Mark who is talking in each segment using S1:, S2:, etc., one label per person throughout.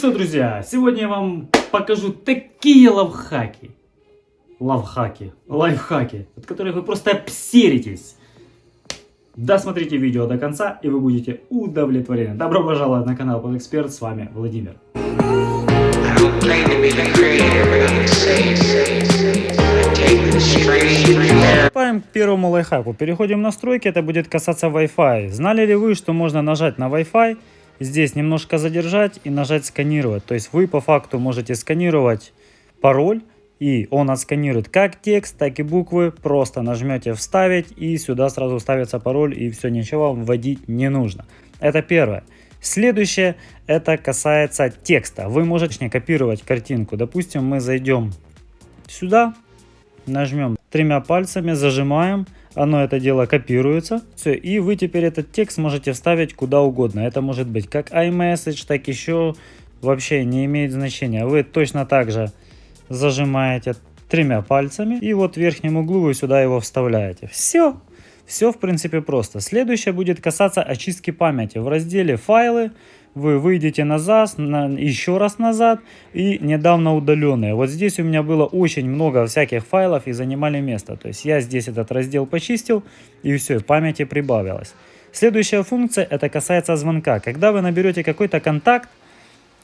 S1: Что, друзья, сегодня я вам покажу такие лавхаки. Лавхаки, лайфхаки, от которых вы просто обсеритесь. Досмотрите видео до конца, и вы будете удовлетворены. Добро пожаловать на канал Под Эксперт, с вами Владимир. Приступаем к первому лайфхаку. Переходим в настройки, это будет касаться Wi-Fi. Знали ли вы, что можно нажать на Wi-Fi, здесь немножко задержать и нажать сканировать. То есть вы по факту можете сканировать пароль, и он отсканирует как текст, так и буквы. Просто нажмете вставить и сюда сразу ставится пароль и все, ничего вам вводить не нужно. Это первое. Следующее, это касается текста. Вы можете копировать картинку. Допустим, мы зайдем сюда, нажмем тремя пальцами, зажимаем, оно это дело копируется. Все, и вы теперь этот текст можете вставить куда угодно. Это может быть как iMessage, так еще вообще не имеет значения. Вы точно так же зажимаете тремя пальцами и вот в верхнем углу вы сюда его вставляете. Все. Все в принципе просто. Следующее будет касаться очистки памяти. В разделе файлы вы выйдете назад, на, еще раз назад и недавно удаленные. Вот здесь у меня было очень много всяких файлов и занимали место. То есть я здесь этот раздел почистил и все, памяти прибавилось. Следующая функция, это касается звонка. Когда вы наберете какой-то контакт,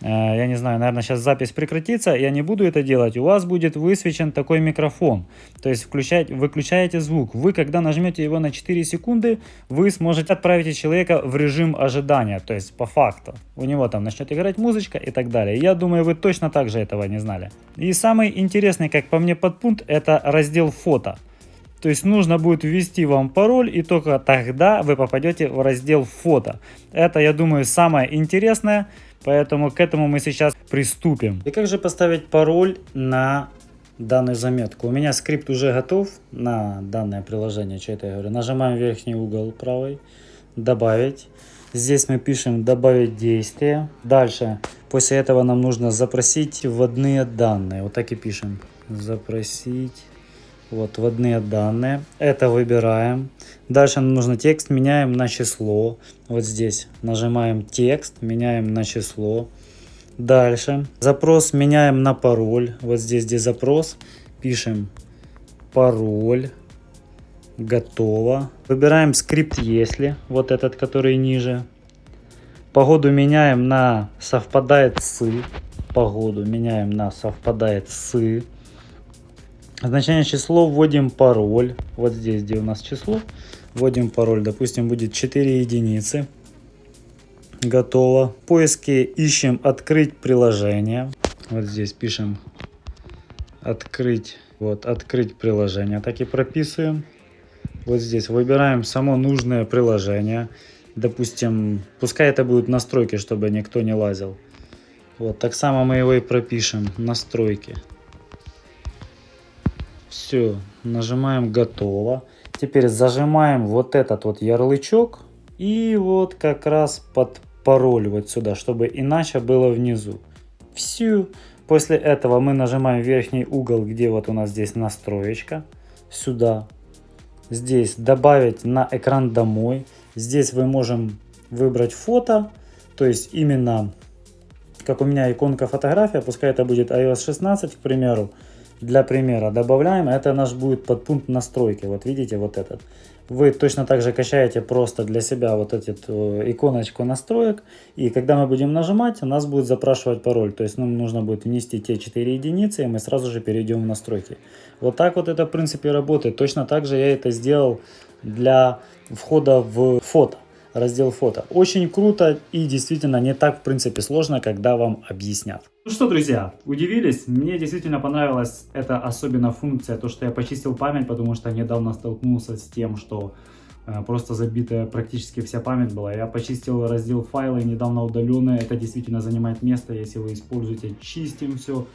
S1: я не знаю, наверное, сейчас запись прекратится, я не буду это делать, у вас будет высвечен такой микрофон. То есть включать, выключаете звук. Вы, когда нажмете его на 4 секунды, вы сможете отправить человека в режим ожидания, то есть по факту. У него там начнет играть музычка и так далее. Я думаю, вы точно так же этого не знали. И самый интересный, как по мне, подпункт, это раздел фото. То есть нужно будет ввести вам пароль и только тогда вы попадете в раздел фото. Это, я думаю, самое интересное. Поэтому к этому мы сейчас приступим. И как же поставить пароль на данную заметку? У меня скрипт уже готов на данное приложение. Что это я говорю? Нажимаем верхний угол правый. Добавить. Здесь мы пишем добавить действие. Дальше, после этого нам нужно запросить вводные данные. Вот так и пишем. Запросить вот вводные данные. Это выбираем. Дальше нам нужно текст, меняем на число. Вот здесь нажимаем текст, меняем на число. Дальше запрос меняем на пароль. Вот здесь, где запрос, пишем пароль. Готово. Выбираем скрипт если, вот этот, который ниже. Погоду меняем на совпадает с. Погоду меняем на совпадает с. Значение число вводим пароль. Вот здесь, где у нас число, вводим пароль. Допустим, будет 4 единицы. Готово. В поиске ищем открыть приложение. Вот здесь пишем открыть. Вот, открыть приложение. Так и прописываем. Вот здесь выбираем само нужное приложение. Допустим, пускай это будут настройки, чтобы никто не лазил. Вот, так само мы его и пропишем. Настройки. Все, нажимаем готово. Теперь зажимаем вот этот вот ярлычок и вот как раз под пароль вот сюда, чтобы иначе было внизу. Все. После этого мы нажимаем верхний угол, где вот у нас здесь настроечка. Сюда. Здесь добавить на экран домой. Здесь вы можем выбрать фото. То есть именно, как у меня иконка фотография, пускай это будет iOS 16, к примеру. Для примера добавляем, это наш будет подпункт настройки. Вот видите, вот этот. Вы точно так же качаете просто для себя вот эту э, иконочку настроек. И когда мы будем нажимать, у нас будет запрашивать пароль. То есть нам нужно будет внести те 4 единицы, и мы сразу же перейдем в настройки. Вот так вот это в принципе работает. Точно так же я это сделал для входа в фото раздел фото. Очень круто и действительно не так в принципе сложно, когда вам объяснят. Ну что, друзья, удивились? Мне действительно понравилась эта особенно функция, то, что я почистил память, потому что недавно столкнулся с тем, что э, просто забитая практически вся память была. Я почистил раздел файлы недавно удаленные, это действительно занимает место, если вы используете, чистим все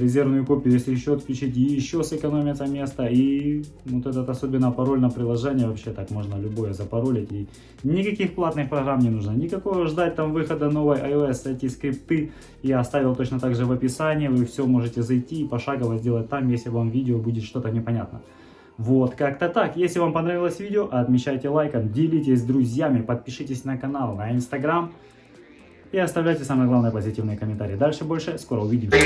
S1: резервную копию, если еще отключить, и еще сэкономится место. И вот этот особенно пароль на приложение, вообще так можно любое запаролить. И никаких платных программ не нужно. Никакого ждать там выхода новой iOS. Эти скрипты я оставил точно так же в описании. Вы все можете зайти и пошагово сделать там, если вам видео будет что-то непонятно. Вот, как-то так. Если вам понравилось видео, отмечайте лайком, делитесь с друзьями, подпишитесь на канал, на инстаграм и оставляйте самые главные позитивные комментарии. Дальше больше, скоро увидимся.